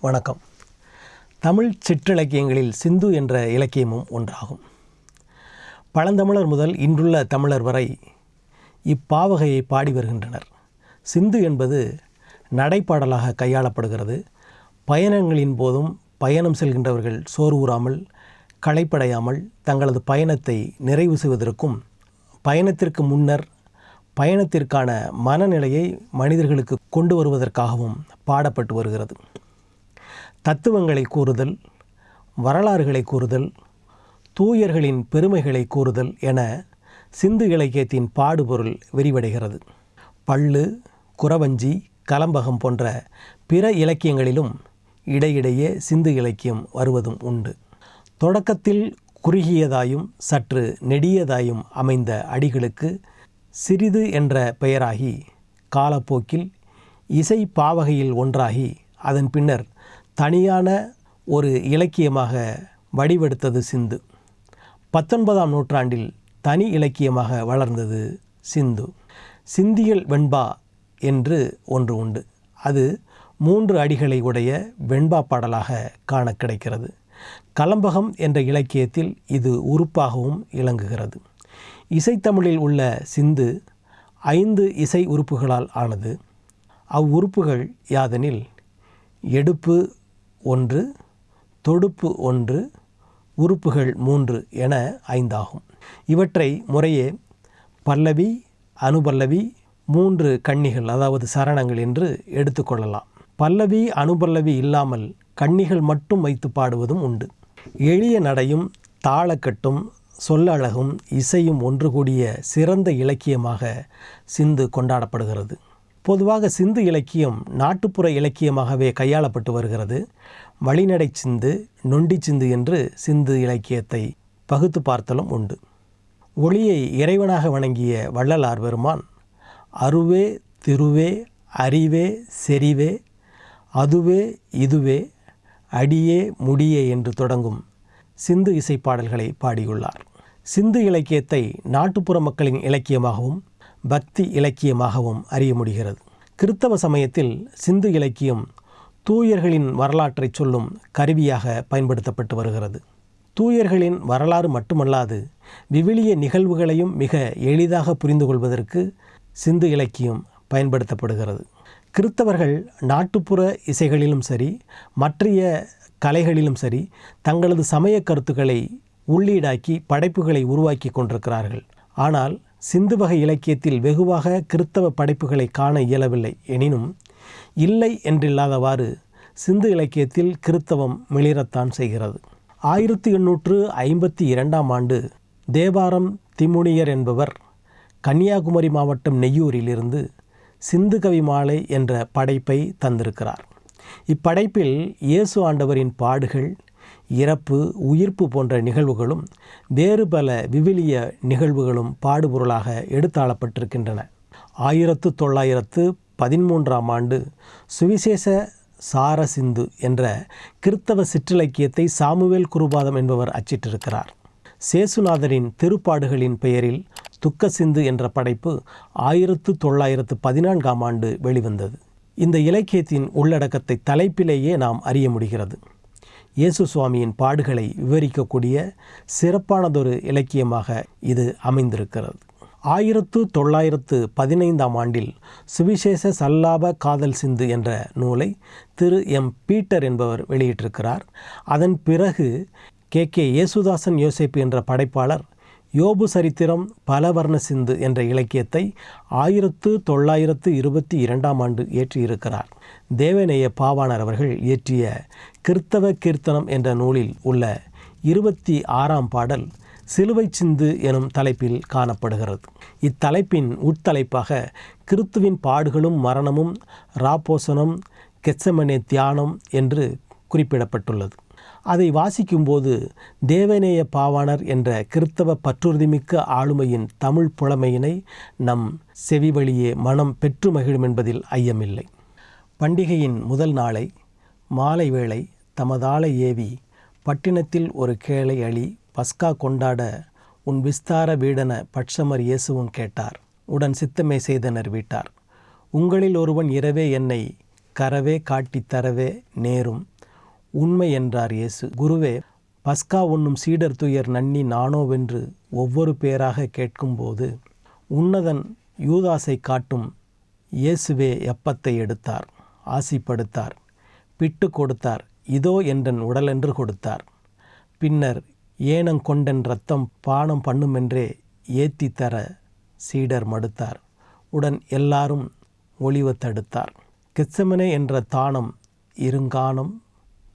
வணக்கம். தமிழ் சிற்றிலக்கியங்களில் சிந்து என்ற இலக்கியமும் ஒன்றாகும். பழந்தமிழர் முதல் இன்றுள்ள தமிழர் வரை இப்பாவகையை பாடி வருகின்றனர். சிந்து என்பது நடைப்பாடலாக கையாளப்படுகிறது. பயணங்களின் போதும் பயணம் செல்கின்றவர்கள் சோர்வுறாமல் களைப்படையாமல் தங்களது பயணத்தை நிறைவு செய்வதற்கும் பயணத்திற்கு முன்னர் பயணத்திற்கான மனநிலையை மனிதர்களுக்கு கொண்டு வருவதற்காகவும் பாடப்பட்டு வருகிறது. தத்துவங்களை கூறுதல் வரலாறுகளை கூறுதல் தூயர்களின் பெருமைகளை கூறுதல் என சிந்து இலக்கியத்தின் பாடுபொருள் விரிவடைகிறது. பள்ளு குறவஞ்சி கலம்பகம் போன்ற பிற இலக்கியங்களிலும் இடையிடையே சிந்து இலக்கியம் வருவதும் உண்டு. தொடக்கத்தில் குறுகியதாயும் சற்று நெடியதாயும் அமைந்த அடிகளுக்கு சிறிது என்ற பெயராகி காலப்போக்கில் இசை பாவகையில் ஒன்றாகி அதன் பின்னர் தனியான ஒரு இலக்கியமாக வடிவெடுத்தது சிந்து. பத்தொன்பதாம் நூற்றாண்டில் தனி இலக்கியமாக வளர்ந்தது சிந்து. சிந்தியல் வெண்பா என்று ஒன்று உண்டு. அது மூன்று அடிகளை உடைய வெண்பா பாடலாக காண கிடைக்கிறது. கலம்பகம் என்ற இலக்கியத்தில் இது உறுப்பாகவும் இலங்குகிறது இசைத்தமிழில் உள்ள சிந்து ஐந்து இசை உறுப்புகளால் ஆனது. அவ்வுறுப்புகள் யாதெனில் எடுப்பு ஒன்று தொடுப்பு ஒன்று உறுப்புகள் மூன்று என ஐந்தாகும். இவற்றை முறையே பல்லவி அனுபல்லவி மூன்று கன்னிகள் அதாவது சரணங்கள் என்று எடுத்துக்கொள்ளலாம் பல்லவி அனுபல்லவி இல்லாமல் கன்னிகள் மட்டும் வைத்து பாடுவதும் உண்டு. எளிய நடையும் தாளக்கட்டும் சொல்லழகும் இசையும் ஒன்று கூடிய சிறந்த இலக்கியமாக சிந்து கொண்டாடப்படுகிறது. பொதுவாக சிந்து இலக்கியம் நாட்டுப்புற இலக்கியமாகவே கையாளப்பட்டு வருகிறது. வழிநடை சிந்து நொண்டி சிந்து என்று சிந்து இலக்கியத்தை பகுத்து பார்த்தலும் உண்டு. ஒளியை இறைவனாக வணங்கிய வள்ளலார் பெருமான் அருவே திருவே அறிவே செறிவே அதுவே இதுவே அடியே முடியே என்று தொடங்கும் சிந்து இசைப்பாடல்களை பாடியுள்ளார். சிந்து இலக்கியத்தை நாட்டுப்புற மக்களின் இலக்கியமாகவும் பக்தி இலக்கியமாகவும் அறிய முடிகிறது. கிறித்தவ சமயத்தில் சிந்து இலக்கியம் தூயர்களின் வரலாற்றை சொல்லும் கருவியாக பயன்படுத்தப்பட்டு வருகிறது. தூயர்களின் வரலாறு மட்டுமல்லாது விவிலிய நிகழ்வுகளையும் மிக எளிதாக புரிந்து கொள்வதற்கு சிந்து இலக்கியம் பயன்படுத்தப்படுகிறது. கிறித்தவர்கள் நாட்டுப்புற இசைகளிலும் சரி மற்றைய கலைகளிலும் சரி தங்களது சமய கருத்துக்களை உள்ளீடாக்கி படைப்புகளை உருவாக்கி கொண்டிருக்கிறார்கள். ஆனால் சிந்து வகை இலக்கியத்தில் வெகுவாக கிறித்தவ படைப்புகளை காண இயலவில்லை. எனினும் இல்லை என்றில்லாதவாறு சிந்து இலக்கியத்தில் கிறித்தவம் மிளிரத்தான் செய்கிறது. ஆயிரத்தி எண்ணூற்று ஐம்பத்தி இரண்டாம் ஆண்டு தேவாரம் திமுனியர் என்பவர் கன்னியாகுமரி மாவட்டம் நெய்யூரிலிருந்து சிந்து கவி மாலை என்ற படைப்பை தந்திருக்கிறார். இப்படைப்பில் இயேசு ஆண்டவரின் பாடுகள் இறப்பு உயிர்ப்பு போன்ற நிகழ்வுகளும் வேறு பல விவிலிய நிகழ்வுகளும் பாடுபொருளாக எடுத்தாளப்பட்டிருக்கின்றன. ஆயிரத்து தொள்ளாயிரத்து பதிமூன்றாம் ஆண்டு சுவிசேஷ சார சிந்து என்ற கிறித்தவ சிற்றிலக்கியத்தை சாமுவேல் குருபாதம் என்பவர் அச்சிட்டிருக்கிறார். சேசுநாதரின் திருப்பாடுகளின் பெயரில் துக்க சிந்து என்ற படைப்பு ஆயிரத்து தொள்ளாயிரத்து பதினான்காம் ஆண்டு வெளிவந்தது. இந்த இலக்கியத்தின் உள்ளடக்கத்தை தலைப்பிலேயே நாம் அறிய முடிகிறது. இயேசு சுவாமியின் பாடுகளை விவரிக்கக்கூடிய சிறப்பானதொரு இலக்கியமாக இது அமைந்திருக்கிறது. ஆயிரத்து தொள்ளாயிரத்து பதினைந்தாம் ஆண்டில் சுவிசேஷ சல்லாப காதல் சிந்து என்ற நூலை திரு. எம். பீட்டர் என்பவர் வெளியிட்டிருக்கிறார். அதன் பிறகு கே. கே. யேசுதாசன் யோசிப்பு என்ற படைப்பாளர் யோபு சரித்திரம் பலவர்ண சிந்து என்ற இலக்கியத்தை ஆயிரத்து தொள்ளாயிரத்து இருபத்தி இரண்டாம் ஆண்டு இயற்றியிருக்கிறார். தேவநேய பாவாணர் அவர்கள் இயற்றிய கிறித்தவ கீர்த்தனம் என்ற நூலில் உள்ள இருபத்தி ஆறாம் பாடல் சிலுவை சிந்து எனும் தலைப்பில் காணப்படுகிறது. இத்தலைப்பின் உட்தலைப்பாக கிறித்துவின் பாடுகளும் மரணமும் ராப்போசனம் கெச்சமனே தியானம் என்று குறிப்பிடப்பட்டுள்ளது. அதை வாசிக்கும்போது தேவநேய பாவாணர் என்ற கிறித்தவ பற்றுறுதிமிக்க ஆளுமையின் தமிழ் புலமையினை நம் செவி வழியே மனம் பெற்று மகிழும் என்பதில் ஐயமில்லை. பண்டிகையின் முதல் நாளை மாலை வேளை தமதாளை ஏவி பட்டினத்தில் ஒரு கேளை அழி பஸ்கா கொண்டாட உன் விஸ்தார வீடன பட்சமர் இயேசுவும் கேட்டார். உடன் சித்தமே செய்தனர் வீட்டார். உங்களில் ஒருவன் இரவே என்னை கரவே காட்டித் தரவே நேரும். உண்மை என்றார் இயேசு. குருவே பஸ்கா உண்ணும் சீடர் துயர் நன்னி நானோவென்று ஒவ்வொரு பேராக கேட்கும்போது உன்னதன் யூதாசை காட்டும் இயேசுவே எப்பத்தை எடுத்தார்? ஆசிப்படுத்தார். பிட்டு கொடுத்தார். இதோ என்றன் உடலென்று கொடுத்தார். பின்னர் ஏனங்கொண்டன் ரத்தம் பானம் பண்ணுமென்றே ஏத்தி தர சீடர் மடுத்தார். உடன் எல்லாரும் ஒளிவ தடுத்தார். கெச்சமனே என்ற தானம் இருங்கானம்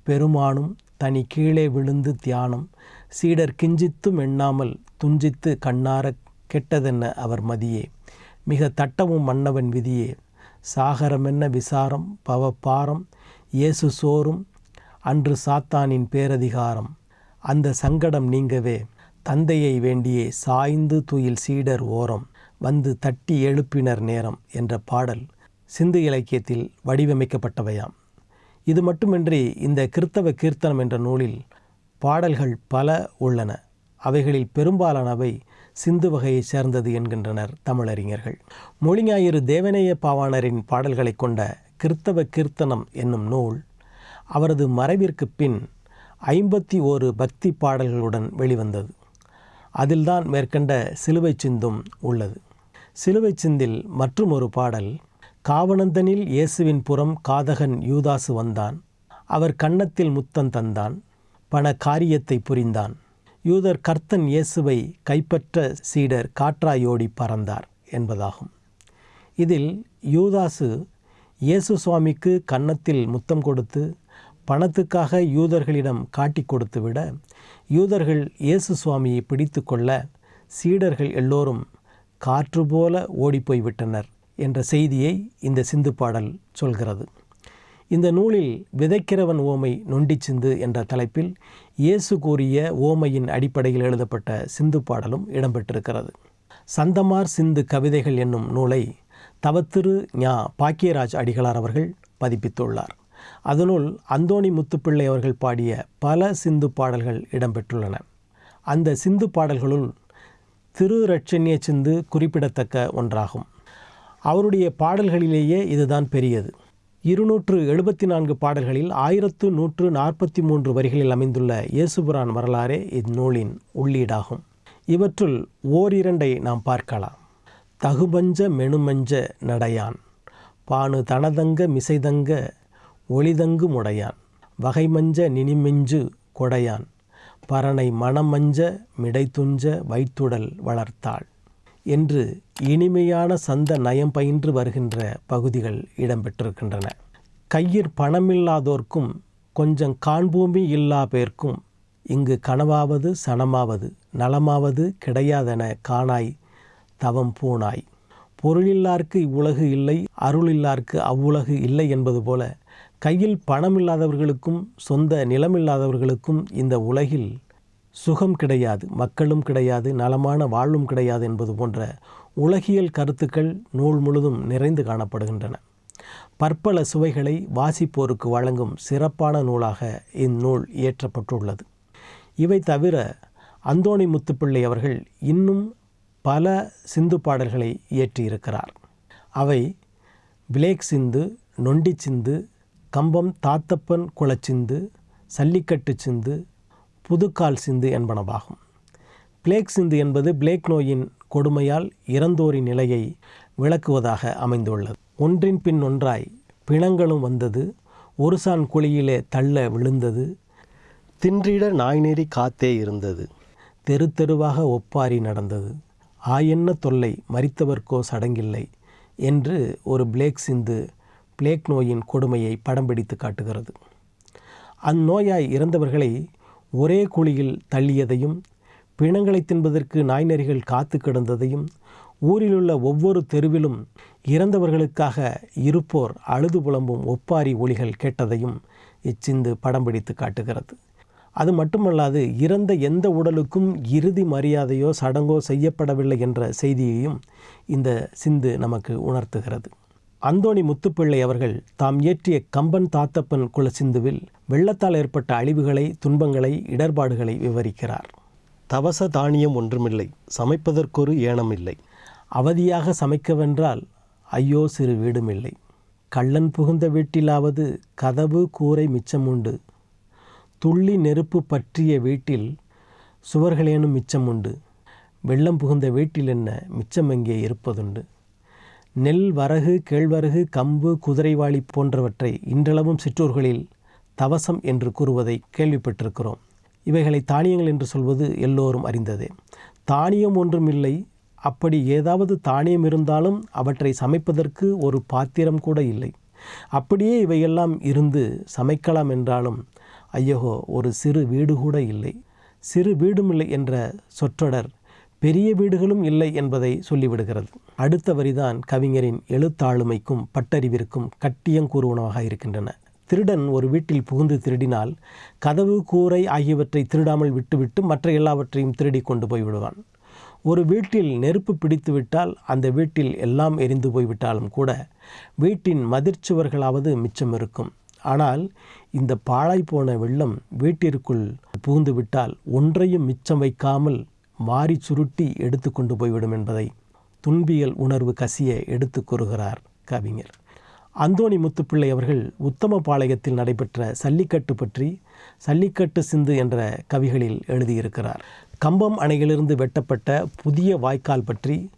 பெருமானும் தனி கீழே விழுந்து தியானம். சீடர் கிஞ்சித்தும் எண்ணாமல் துஞ்சித்து கண்ணார கெட்டதென்ன அவர் மதியே? மிக தட்டமும் மன்னவன் விதியே. சாகரமென்ன விசாரம்? பவப்பாரம்? இயேசு சோறும்? அன்று சாத்தானின் பேரதிகாரம். அந்த சங்கடம் நீங்கவே. தந்தையை வேண்டியே சாய்ந்து துயில் சீடர் ஓரம். வந்து தட்டி எழுப்பினர் நேரம் என்ற பாடல். சிந்து இலக்கியத்தில் வடிவமைக்கப்பட்டவையாம். இது மட்டுமின்றி இந்த கிறித்தவ கீர்த்தனம் என்ற நூலில் பாடல்கள் பல உள்ளன. அவைகளில் பெரும்பாலானவை சிந்து வகையைச் சேர்ந்தது என்கின்றனர் தமிழறிஞர்கள். மொழிஞாயிறு தேவநேய பாவாணரின் பாடல்களை கொண்ட கிறித்தவ கீர்த்தனம் என்னும் நூல் அவரது மறைவிற்கு பின் ஐம்பத்தி ஓரு பக்தி பாடல்களுடன் வெளிவந்தது. அதில்தான் மேற்கண்ட சிலுவை சிந்தும் உள்ளது. சிலுவை சிந்தில் மற்றும் ஒரு பாடல் காவனந்தனில் இயேசுவின் புறம் காதகன் யூதாசு வந்தான். அவர் கன்னத்தில் முத்தம் தந்தான். பண காரியத்தை புரிந்தான். யூதர் கர்த்தன் இயேசுவை கைப்பற்ற சீடர் காற்றாயோடி பறந்தார் என்பதாகும். இதில் யூதாசு இயேசு சுவாமிக்கு கன்னத்தில் முத்தம் கொடுத்து பணத்துக்காக யூதர்களிடம் காட்டி கொடுத்து விட யூதர்கள் இயேசு சுவாமியை பிடித்து கொள்ள சீடர்கள் எல்லோரும் காற்று போல ஓடிப்போய்விட்டனர். என்ற செய்தியை இந்த சிந்து பாடல் சொல்கிறது. இந்த நூலில் விதைக்கிறவன் ஓமை நொண்டி சிந்து என்ற தலைப்பில் இயேசு கூறிய ஓமையின் அடிப்படையில் எழுதப்பட்ட சிந்து பாடலும் இடம்பெற்றிருக்கிறது. சந்தமார் சிந்து கவிதைகள் என்னும் நூலை தவத்திரு ஞா பாக்கியராஜ் அடிகளார் அவர்கள் பதிப்பித்துள்ளார். அதனுள் அந்தோணி முத்துப்பிள்ளை அவர்கள் பாடிய பல சிந்து பாடல்கள் இடம்பெற்றுள்ளன. அந்த சிந்து பாடல்களுள் திரு ரட்சண்ய சிந்து குறிப்பிடத்தக்க ஒன்றாகும். அவருடைய பாடல்களிலேயே இதுதான் பெரியது. இருநூற்று எழுபத்தி நான்கு பாடல்களில் ஆயிரத்து நூற்று நாற்பத்தி மூன்று வரிகளில் அமைந்துள்ள இயேசுபுரான் வரலாறே இந்நூலின் உள்ளீடாகும். இவற்றுள் ஓரிரண்டை நாம் பார்க்கலாம். தகுபஞ்ச மெனுமஞ்ச நடையான் பானு தனதங்க மிசைதங்க ஒளிதங்கு முடையான் வகைமஞ்ச நினிமெஞ்சு கொடையான் பரனை மணமஞ்ச மிடைத்துஞ்ச வைத்துடல் வளர்த்தாள். என்று இனிமையான சந்த நயம் பயின்று வருகின்ற பகுதிகள் இடம்பெற்றிருக்கின்றன. கையில் பணமில்லாதோர்க்கும் கொஞ்சம் காண்பூமி இல்லா பேர்க்கும் இங்கு கனவாவது சனமாவது நலமாவது கிடையாதென காணாய் தவம் பூனாய் பொருளில்லார்க்கு இவ்வுலகு இல்லை அருளில்லார்க்கு அவ்வுலகு இல்லை என்பது போல கையில் பணம் இல்லாதவர்களுக்கும் சொந்த நிலமில்லாதவர்களுக்கும் இந்த உலகில் சுகம் கிடையாது மக்களும் கிடையாது நலமான வாழ்வும் கிடையாது என்பது போன்ற உலகியல் கருத்துக்கள் நூல் முழுதும் நிறைந்து காணப்படுகின்றன. பற்பல சுவைகளை வாசிப்போருக்கு வழங்கும் சிறப்பான நூலாக இந்நூல் இயற்றப்பட்டுள்ளது. இவை தவிர அந்தோணி முத்துப்பிள்ளை அவர்கள் இன்னும் பல சிந்து பாடல்களை இயற்றியிருக்கிறார். அவை பிளேக் சிந்து நொண்டி சிந்து கம்பம் தாத்தப்பன் குளச்சிந்து சல்லிக்கட்டு சிந்து புதுக்கால் சிந்து என்பனவாகும். பிளேக் சிந்து என்பது பிளேக் நோயின் கொடுமையால் இறந்தோரின் நிலையை விளக்குவதாக அமைந்துள்ளது. ஒன்றின் பின் ஒன்றாய் பிணங்களும் வந்தது ஒரு சான் குழியிலே தள்ள விழுந்தது தின்றிட நாய்நெறி காத்தே இருந்தது தெரு தெருவாக ஒப்பாரி நடந்தது ஆயென்ன தொல்லை மறித்தவர்க்கோ சடங்கில்லை என்று ஒரு பிளேக் சிந்து பிளேக் நோயின் கொடுமையை படம் பிடித்து காட்டுகிறது. அந்நோயாய் இறந்தவர்களை ஒரே குழியில் தள்ளியதையும் பிணங்களை தின்பதற்கு நாய்நரிகள் காத்து கிடந்ததையும் ஊரிலுள்ள ஒவ்வொரு தெருவிலும் இறந்தவர்களுக்காக இருப்போர் அழுது புலம்பும் ஒப்பாரி ஒளிகள் கேட்டதையும் இச்சிந்து படம் பிடித்து காட்டுகிறது. அது மட்டுமல்லாது இறந்த எந்த உடலுக்கும் இறுதி மரியாதையோ சடங்கோ செய்யப்படவில்லை என்ற செய்தியையும் இந்த சிந்து நமக்கு உணர்த்துகிறது. அந்தோணி முத்துப்பிள்ளை அவர்கள் தாம் இயற்றிய கம்பன் தாத்தப்பன் குல சிந்துவில் வெள்ளத்தால் ஏற்பட்ட அழிவுகளை துன்பங்களை இடர்பாடுகளை விவரிக்கிறார். தவச தானியம் ஒன்றுமில்லை சமைப்பதற்கொரு ஏனமில்லை. அவதியாக சமைக்கவென்றால் ஐயோ சிறு வீடுமில்லை. கள்ளன் புகுந்த வீட்டிலாவது கதவு கூரை மிச்சமுண்டு துள்ளி நெருப்பு பற்றிய வீட்டில் சுவர்களேனும் மிச்சமுண்டு வெள்ளம் புகுந்த வீட்டில் என்ன மிச்சம் எங்கே இருப்பதுண்டு? நெல் வரகு கேழ்வரகு கம்பு குதிரைவாளி போன்றவற்றை இன்றளவும் சிற்றூர்களில் தவசம் என்று கூறுவதை கேள்விப்பட்டிருக்கிறோம். இவைகளை தானியங்கள் என்று சொல்வது எல்லோரும் அறிந்ததே. தானியம் ஒன்றும் இல்லை. அப்படி ஏதாவது தானியம் இருந்தாலும் அவற்றை சமைப்பதற்கு ஒரு பாத்திரம் கூட இல்லை. அப்படியே இவையெல்லாம் இருந்து சமைக்கலாம் என்றாலும் ஐயகோ ஒரு சிறு வீடு கூட இல்லை. சிறு வீடும் இல்லை என்ற சொற்றொடர் பெரிய வீடுகளும் இல்லை என்பதை சொல்லிவிடுகிறது. அடுத்த வரிதான் கவிஞரின் எழுத்தாளுமைக்கும் பட்டறிவிற்கும் கட்டியங்கூறுவனவாக இருக்கின்றன. திருடன் ஒரு வீட்டில் புகுந்து திருடினால் கதவு கூரை ஆகியவற்றை திருடாமல் விட்டுவிட்டு மற்ற எல்லாவற்றையும் திருடி கொண்டு போய்விடுவான் ஒரு வீட்டில் நெருப்பு பிடித்துவிட்டால் அந்த வீட்டில் எல்லாம் எரிந்து போய்விட்டாலும் கூட வீட்டின் மதிர்ச்சுவர்களாவது மிச்சம் இருக்கும். ஆனால் இந்த பாழாய் போன வெள்ளம் வீட்டிற்குள் புகுந்துவிட்டால் ஒன்றையும் மிச்சம் வைக்காமல் வாரி சுருட்டி எடுத்து கொண்டு போய்விடும் என்பதை துன்பியல் உணர்வு கசிய எடுத்து கூறுகிறார் கவிஞர். அந்தோணி முத்துப்பிள்ளை அவர்கள் உத்தமபாளையத்தில் நடைபெற்ற சல்லிக்கட்டு பற்றி சல்லிக்கட்டு சிந்து என்ற கவிகளில் எழுதியிருக்கிறார். கம்பம் அணையிலிருந்து வெட்டப்பட்ட புதிய வாய்க்கால் பற்றி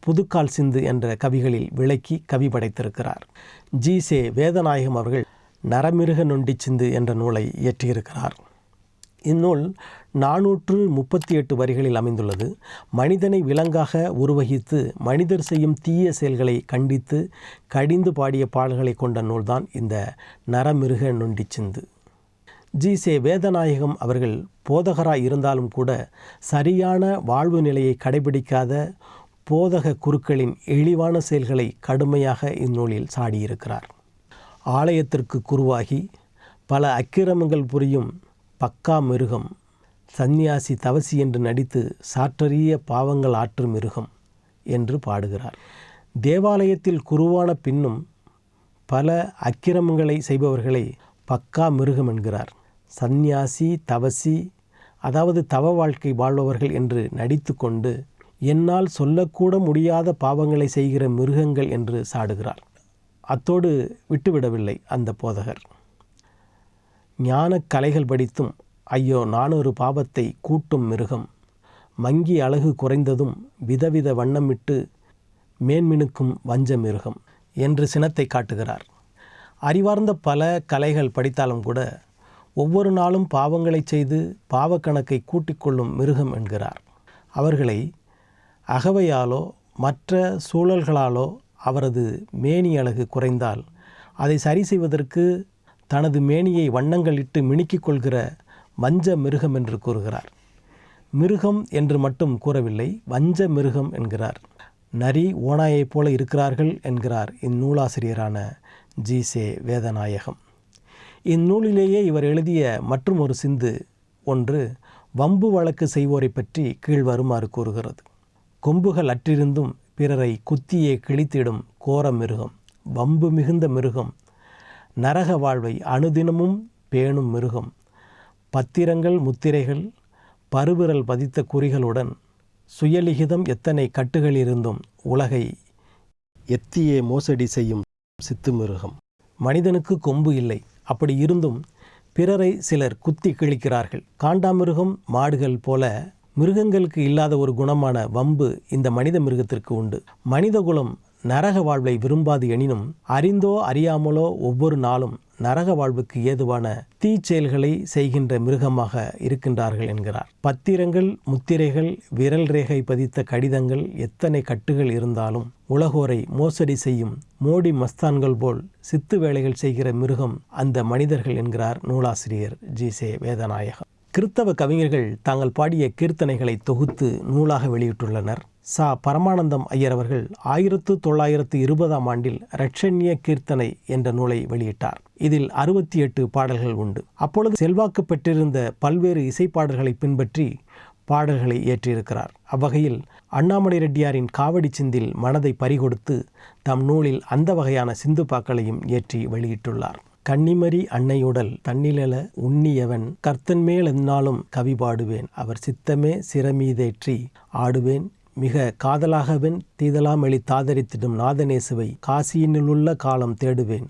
புதுக்கால் சிந்து என்ற கவிகளில் விளக்கி கவி படைத்திருக்கிறார். ஜி. சே. வேதநாயகம் அவர்கள் நரமிருக நொண்டி சிந்து என்ற நூலை இயற்றியிருக்கிறார். இந்நூல் நானூற்று முப்பத்தி எட்டு வரிகளில் அமைந்துள்ளது. மனிதனை விலங்காக உருவகித்து மனிதர் செய்யும் தீய செயல்களை கண்டித்து கடிந்து பாடிய பாடல்களை கொண்ட நூல்தான் இந்த நரமிருக நொண்டி சிந்து. ஜி. சே. வேதநாயகம் அவர்கள் போதகராய் இருந்தாலும் கூட சரியான வாழ்வு நிலையை கடைபிடிக்காத போதக குருக்களின் இழிவான செயல்களை கடுமையாக இந்நூலில் சாடியிருக்கிறார். ஆலயத்திற்கு குருவாகி பல அக்கிரமங்கள் புரியும் பக்கா மிருகம். சந்நியாசி தவசி என்று நடித்து சாற்றறிய பாவங்கள் ஆற்று மிருகம் என்று பாடுகிறார். தேவாலயத்தில் குருவான பின்னும் பல அக்கிரமங்களை செய்பவர்களை பக்கா மிருகம் என்கிறார். சந்நியாசி தவசி அதாவது தவ வாழ்க்கை வாழ்பவர்கள் என்று நடித்து கொண்டு என்னால் சொல்லக்கூட முடியாத பாவங்களை செய்கிற மிருகங்கள் என்று சாடுகிறார். அத்தோடு விட்டுவிடவில்லை அந்த போதகர். ஞான கலைகள் படித்தும் ஐயோ நானொரு பாவத்தை கூட்டும் மிருகம். மங்கி அழகு குறைந்ததும் விதவித வண்ணமிட்டு மேன்மினுக்கும் வஞ்ச மிருகம் என்று சினத்தை காட்டுகிறார். அறிவார்ந்த பல கலைகள் படித்தாலும் கூட ஒவ்வொரு நாளும் பாவங்களை செய்து பாவக்கணக்கை கூட்டிக் கொள்ளும் மிருகம் என்கிறார். அவர்களை அகவையாலோ மற்ற சூழல்களாலோ அவரது மேனி அழகு குறைந்தால் அதை சரி செய்வதற்கு தனது மேனியை வண்ணங்களிட்டு மினுக்கிக் கொள்கிற வஞ்ச மிருகம் என்று கூறுகிறார். மிருகம் என்று மட்டும் கூறவில்லை வஞ்ச மிருகம் என்கிறார். நரி ஓனாயைப் போல இருக்கிறார்கள் என்கிறார் இந்நூலாசிரியரான ஜி. சே. வேதநாயகம். இந்நூலிலேயே இவர் எழுதிய மற்றும் ஒரு சிந்து ஒன்று வம்பு வழக்கு செய்வோரை பற்றி கீழ் வருமாறு கூறுகிறது. கொம்புகள் அற்றிருந்தும் பிறரை குத்தியே கிழித்திடும் கோர மிருகம் வம்பு மிகுந்த மிருகம் நரக வாழ்வை அணுதினமும் பேணும் மிருகம். பத்திரங்கள் முத்திரைகள் பருவிரல் பதித்த குறிகளுடன் சுயலிகிதம் எத்தனை கட்டுகள் இருந்தும் உலகை எத்தியே மோசடி செய்யும் சித்து மிருகம். மனிதனுக்கு கொம்பு இல்லை. அப்படி இருந்தும் பிறரை சிலர் குத்தி கிழிக்கிறார்கள். காண்டாமிருகம் மாடுகள் போல மிருகங்களுக்கு இல்லாத ஒரு குணமான வம்பு இந்த மனித மிருகத்திற்கு உண்டு. மனிதகுலம் நரக வாழ்வை விரும்பாது எனினும் அறிந்தோ அறியாமலோ ஒவ்வொரு நாளும் நரக வாழ்வுக்கு ஏதுவான தீச்செயல்களை செய்கின்ற மிருகமாக இருக்கின்றார்கள் என்கிறார். பத்திரங்கள் முத்திரைகள் விரல் ரேகை பதித்த கடிதங்கள் எத்தனை கட்டுகள் இருந்தாலும் உலகோரை மோசடி செய்யும் மோடி மஸ்தான்கள் போல் சித்து வேலைகள் செய்கிற மிருகம் அந்த மனிதர்கள் என்கிறார் நூலாசிரியர் ஜி. சே. வேதநாயகம் கிறித்தவ கவிஞர்கள் தாங்கள் பாடிய கீர்த்தனைகளை தொகுத்து நூலாக வெளியிட்டுள்ளனர். சா. பரமானந்தம் ஐயர் அவர்கள் ஆயிரத்து தொள்ளாயிரத்து இருபதாம் ஆண்டில் ரட்சண்ய கீர்த்தனை என்ற நூலை வெளியிட்டார். இதில் அறுபத்தி எட்டு பாடல்கள் உண்டு. அப்பொழுது செல்வாக்கு பெற்றிருந்த பல்வேறு இசைப்பாடல்களை பின்பற்றி பாடல்களை இயற்றியிருக்கிறார். அவ்வகையில் அண்ணாமலை ரெட்டியாரின் காவடி சிந்தில் மனதை பறிகொடுத்து தம் நூலில் அந்த வகையான சிந்துப்பாக்களையும் இயற்றி வெளியிட்டுள்ளார். கன்னிமரி அன்னையுடல் தன்னிலல உண்ணியவன் கர்த்தன் மேல் என்னாலும் கவி பாடுவேன் அவர் சித்தமே சிறமீதேற்றி ஆடுவேன். மிக காதலாகவென் தீதலாமெளி தாதரித்திடும் நாதநேசுவை காசியினுள்ள காலம் தேடுவேன்.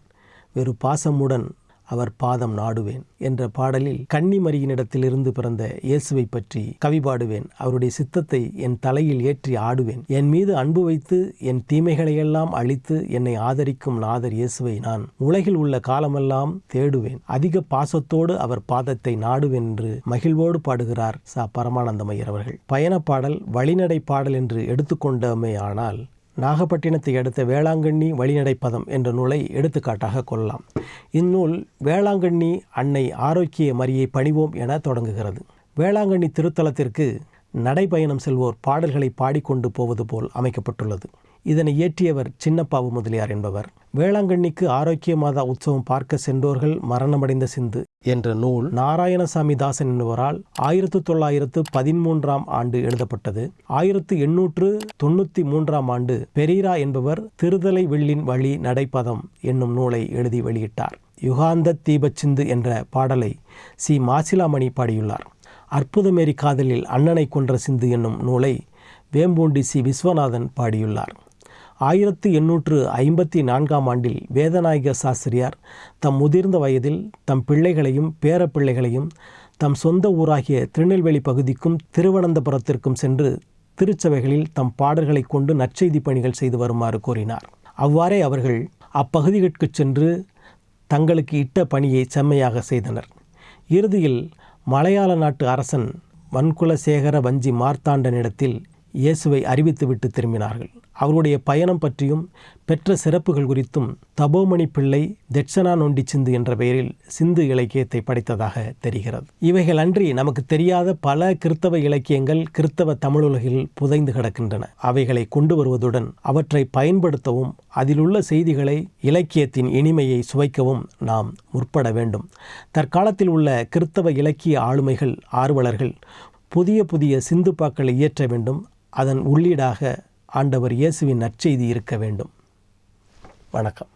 வெறு பாசமுடன் அவர் பாதம் நாடுவேன் என்ற பாடலில் கன்னிமரியினிடத்திலிருந்து பிறந்த இயேசுவை பற்றி கவி பாடுவேன். அவருடைய சித்தத்தை என் தலையில் ஏற்றி ஆடுவேன். என் மீது அன்பு வைத்து என் தீமைகளையெல்லாம் அழித்து என்னை ஆதரிக்கும் நாதர் இயேசுவை நான் உலகில் உள்ள காலமெல்லாம் தேடுவேன். அதிக பாசத்தோடு அவர் பாதத்தை நாடுவேன் என்று மகிழ்வோடு பாடுகிறார் ச. பரமானந்தமையர் அவர்கள். பயணப் பாடல் வழிநடை பாடல் என்று எடுத்துக்கொண்டமே ஆனால் நாகப்பட்டினத்தை அடுத்த வேளாங்கண்ணி வழிநடைப்பதம் என்ற நூலை எடுத்துக்காட்டாக கொள்ளலாம். இந்நூல் வேளாங்கண்ணி அன்னை ஆரோக்கிய மரியை பணிவோம் என தொடங்குகிறது. வேளாங்கண்ணி திருத்தலத்திற்கு நடைபயணம் செல்வோர் பாடல்களை பாடிக்கொண்டு போவது போல் அமைக்கப்பட்டுள்ளது. இதனை இயற்றியவர் சின்னப்பாவு முதலியார் என்பவர். வேளாங்கண்ணிக்கு ஆரோக்கிய மாதா உற்சவம் பார்க்க சென்றோர்கள் மரணமடைந்த சிந்து என்ற நூல் நாராயணசாமி தாசன் என்பவரால் ஆயிரத்து தொள்ளாயிரத்து பதிமூன்றாம் ஆண்டு எழுதப்பட்டது. ஆயிரத்து எண்ணூற்று தொண்ணூற்றி மூன்றாம் ஆண்டு பெரீரா என்பவர் திருதலை வெள்ளின் வழி நடைப்பதம் என்னும் நூலை எழுதி வெளியிட்டார். யுகாந்த தீபச்சிந்து என்ற பாடலை சி. மாசிலாமணி பாடியுள்ளார். அற்புதமேரி காதலில் அண்ணனை கொன்ற சிந்து என்னும் நூலை வேம்பூண்டி சி. விஸ்வநாதன் பாடியுள்ளார். ஆயிரத்து எண்ணூற்று ஐம்பத்தி நான்காம் ஆண்டில் வேதநாயக சாஸ்திரியார் தம் முதிர்ந்த வயதில் தம் பிள்ளைகளையும் பேரப்பிள்ளைகளையும் தம் சொந்த ஊராகிய திருநெல்வேலி பகுதிக்கும் திருவனந்தபுரத்திற்கும் சென்று திருச்சபைகளில் தம் பாடல்களை கொண்டு நற்செய்தி பணிகள் செய்து வருமாறு கூறினார் அவ்வாறே அவர்கள் அப்பகுதிகளுக்கு சென்று தங்களுக்கு இட்ட பணியை செம்மையாக செய்தனர். இறுதியில் மலையாள நாட்டு அரசன் வன்குலசேகர வஞ்சி மார்த்தாண்டனிடத்தில் இயேசுவை அறிவித்துவிட்டு திரும்பினார்கள். அவருடைய பயணம் பற்றியும் பெற்ற சிறப்புகள் குறித்தும் தபோமணி பிள்ளை தெட்சனா நொண்டி சிந்து என்ற பெயரில் சிந்து இலக்கியத்தை படைத்ததாக தெரிகிறது. இவைகள் அன்றி நமக்கு தெரியாத பல கிறித்தவ இலக்கியங்கள் கிறித்தவ தமிழுலகில் புதைந்து கிடக்கின்றன. அவைகளை கொண்டு வருவதுடன் அவற்றை பயன்படுத்தவும் அதிலுள்ள செய்திகளை இலக்கியத்தின் இனிமையை சுவைக்கவும் நாம் முற்பட வேண்டும். தற்காலத்தில் உள்ள கிறித்தவ இலக்கிய ஆளுமைகள் ஆர்வலர்கள் புதிய புதிய சிந்துப்பாக்களை இயற்ற வேண்டும். அதன் உள்ளீடாக ஆண்டவர் இயேசுவின் நற்செய்தி இருக்க வேண்டும். வணக்கம்.